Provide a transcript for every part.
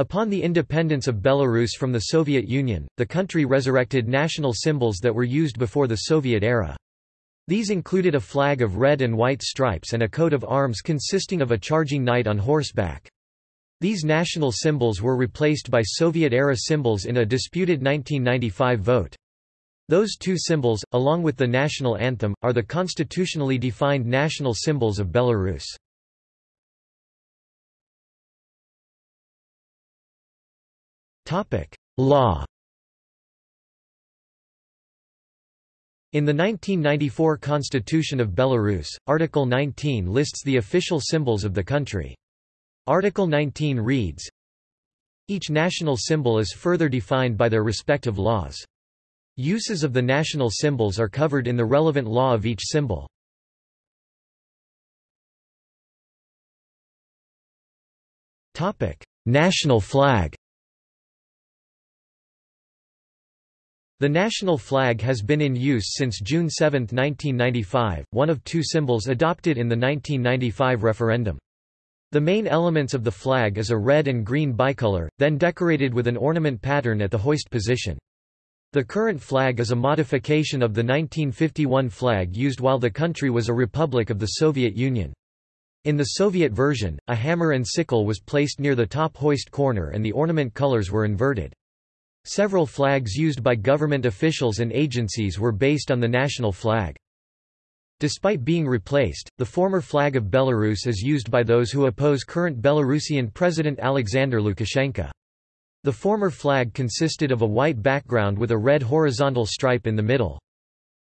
Upon the independence of Belarus from the Soviet Union, the country resurrected national symbols that were used before the Soviet era. These included a flag of red and white stripes and a coat of arms consisting of a charging knight on horseback. These national symbols were replaced by Soviet-era symbols in a disputed 1995 vote. Those two symbols, along with the national anthem, are the constitutionally defined national symbols of Belarus. Law In the 1994 Constitution of Belarus, Article 19 lists the official symbols of the country. Article 19 reads, Each national symbol is further defined by their respective laws. Uses of the national symbols are covered in the relevant law of each symbol. National flag The national flag has been in use since June 7, 1995, one of two symbols adopted in the 1995 referendum. The main elements of the flag is a red and green bicolor, then decorated with an ornament pattern at the hoist position. The current flag is a modification of the 1951 flag used while the country was a republic of the Soviet Union. In the Soviet version, a hammer and sickle was placed near the top hoist corner and the ornament colors were inverted. Several flags used by government officials and agencies were based on the national flag. Despite being replaced, the former flag of Belarus is used by those who oppose current Belarusian President Alexander Lukashenko. The former flag consisted of a white background with a red horizontal stripe in the middle.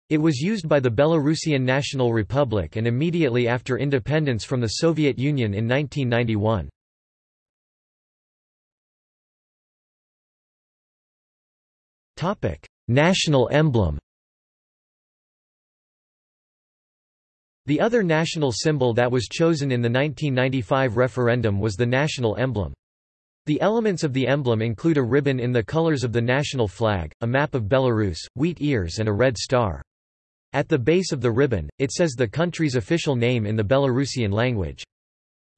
It was used by the Belarusian National Republic and immediately after independence from the Soviet Union in 1991. National emblem The other national symbol that was chosen in the 1995 referendum was the national emblem. The elements of the emblem include a ribbon in the colors of the national flag, a map of Belarus, wheat ears and a red star. At the base of the ribbon, it says the country's official name in the Belarusian language.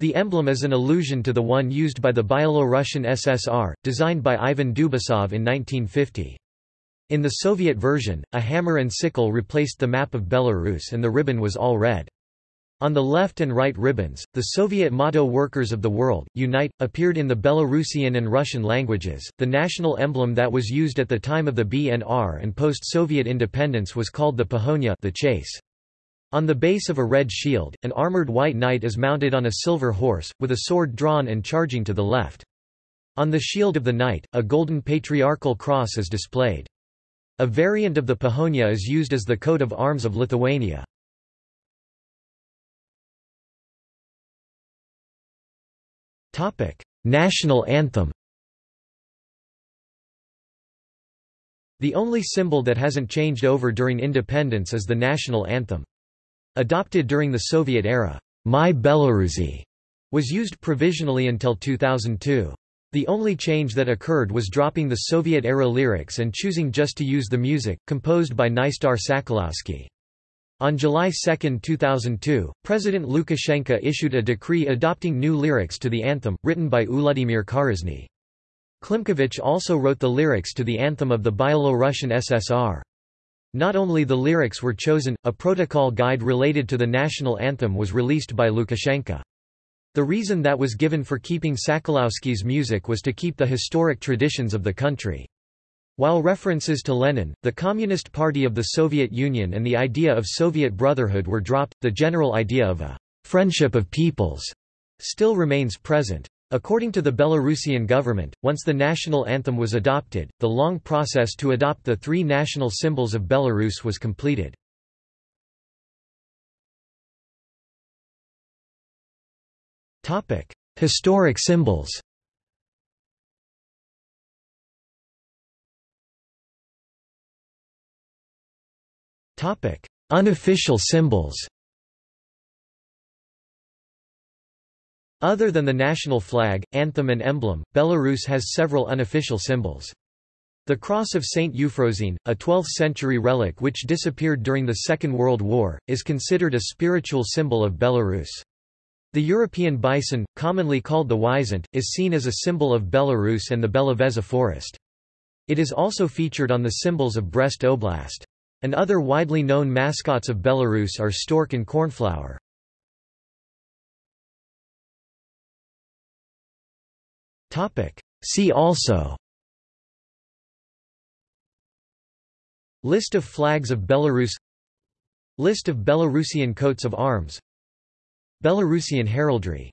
The emblem is an allusion to the one used by the Byelorussian SSR, designed by Ivan Dubasov in 1950. In the Soviet version, a hammer and sickle replaced the map of Belarus and the ribbon was all red. On the left and right ribbons, the Soviet motto Workers of the World, Unite, appeared in the Belarusian and Russian languages. The national emblem that was used at the time of the BNR and post-Soviet independence was called the Pahonia the chase. On the base of a red shield, an armored white knight is mounted on a silver horse, with a sword drawn and charging to the left. On the shield of the knight, a golden patriarchal cross is displayed. A variant of the Pahonia is used as the coat of arms of Lithuania. National anthem The only symbol that hasn't changed over during independence is the national anthem. Adopted during the Soviet era, My Belarusi was used provisionally until 2002. The only change that occurred was dropping the Soviet-era lyrics and choosing just to use the music, composed by Nestar Sakalowsky. On July 2, 2002, President Lukashenko issued a decree adopting new lyrics to the anthem, written by Uladzimir Karyzna. Klimkovich also wrote the lyrics to the anthem of the Byelorussian SSR. Not only the lyrics were chosen, a protocol guide related to the national anthem was released by Lukashenko. The reason that was given for keeping Sakalowsky's music was to keep the historic traditions of the country. While references to Lenin, the Communist Party of the Soviet Union and the idea of Soviet brotherhood were dropped, the general idea of a friendship of peoples still remains present. According to the Belarusian government, once the national anthem was adopted, the long process to adopt the three national symbols of Belarus was completed. Historic symbols Topic: Unofficial symbols Other than the national flag, anthem and emblem, Belarus has several unofficial symbols. The Cross of St. Euphrosyne, a 12th-century relic which disappeared during the Second World War, is considered a spiritual symbol of Belarus. The European bison, commonly called the wisent, is seen as a symbol of Belarus and the Belovezha forest. It is also featured on the symbols of Brest Oblast. And other widely known mascots of Belarus are stork and cornflower. See also List of flags of Belarus List of Belarusian coats of arms Belarusian heraldry